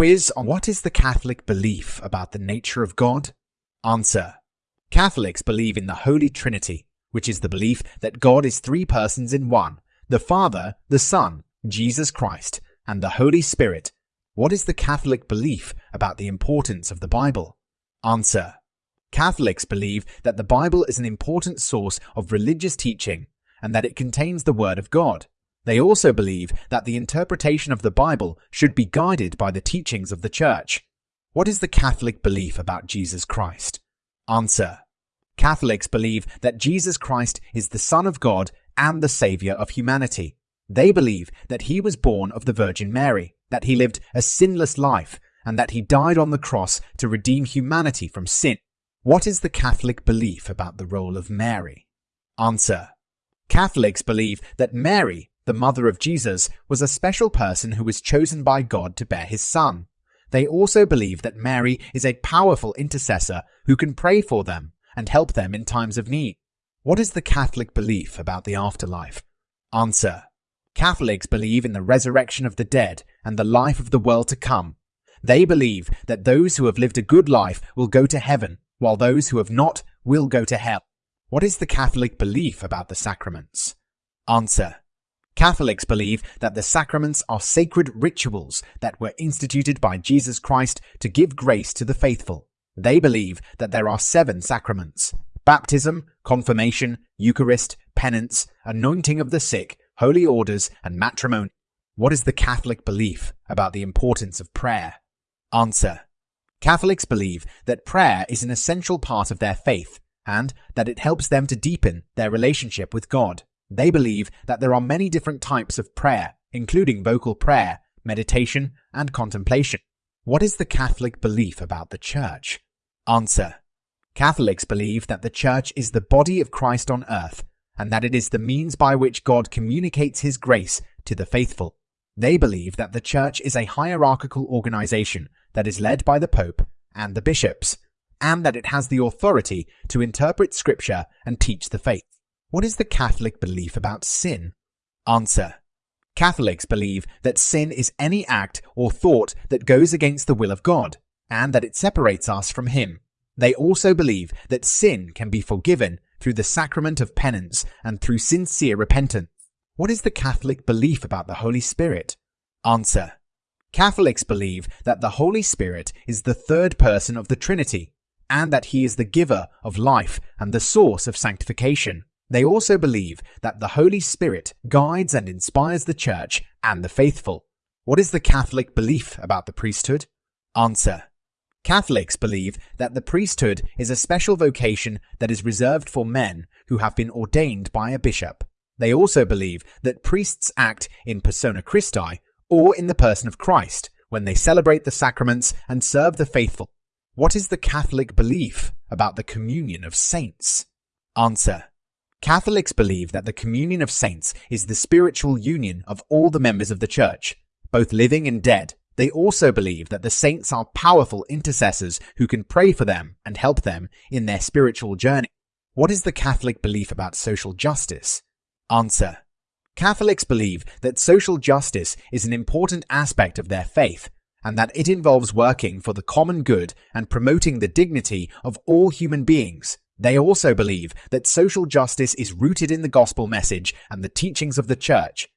Quiz on what is the Catholic belief about the nature of God? Answer. Catholics believe in the Holy Trinity, which is the belief that God is three persons in one, the Father, the Son, Jesus Christ, and the Holy Spirit. What is the Catholic belief about the importance of the Bible? Answer. Catholics believe that the Bible is an important source of religious teaching and that it contains the Word of God. They also believe that the interpretation of the Bible should be guided by the teachings of the Church. What is the Catholic belief about Jesus Christ? Answer. Catholics believe that Jesus Christ is the Son of God and the Saviour of humanity. They believe that he was born of the Virgin Mary, that he lived a sinless life, and that he died on the cross to redeem humanity from sin. What is the Catholic belief about the role of Mary? Answer. Catholics believe that Mary, the mother of Jesus, was a special person who was chosen by God to bear his son. They also believe that Mary is a powerful intercessor who can pray for them and help them in times of need. What is the Catholic belief about the afterlife? Answer. Catholics believe in the resurrection of the dead and the life of the world to come. They believe that those who have lived a good life will go to heaven, while those who have not will go to hell. What is the Catholic belief about the sacraments? Answer. Catholics believe that the sacraments are sacred rituals that were instituted by Jesus Christ to give grace to the faithful. They believe that there are seven sacraments baptism, confirmation, Eucharist, penance, anointing of the sick, holy orders, and matrimony. What is the Catholic belief about the importance of prayer? Answer. Catholics believe that prayer is an essential part of their faith and that it helps them to deepen their relationship with God. They believe that there are many different types of prayer, including vocal prayer, meditation, and contemplation. What is the Catholic belief about the Church? Answer. Catholics believe that the Church is the body of Christ on earth, and that it is the means by which God communicates His grace to the faithful. They believe that the Church is a hierarchical organization that is led by the Pope and the bishops, and that it has the authority to interpret Scripture and teach the faith. What is the Catholic belief about sin? Answer. Catholics believe that sin is any act or thought that goes against the will of God, and that it separates us from Him. They also believe that sin can be forgiven through the sacrament of penance and through sincere repentance. What is the Catholic belief about the Holy Spirit? Answer. Catholics believe that the Holy Spirit is the third person of the Trinity, and that he is the giver of life and the source of sanctification. They also believe that the Holy Spirit guides and inspires the Church and the faithful. What is the Catholic belief about the priesthood? Answer. Catholics believe that the priesthood is a special vocation that is reserved for men who have been ordained by a bishop. They also believe that priests act in persona Christi or in the person of Christ when they celebrate the sacraments and serve the faithful. What is the Catholic belief about the communion of saints? Answer. Catholics believe that the communion of saints is the spiritual union of all the members of the Church, both living and dead. They also believe that the saints are powerful intercessors who can pray for them and help them in their spiritual journey. What is the Catholic belief about social justice? Answer. Catholics believe that social justice is an important aspect of their faith and that it involves working for the common good and promoting the dignity of all human beings. They also believe that social justice is rooted in the gospel message and the teachings of the church,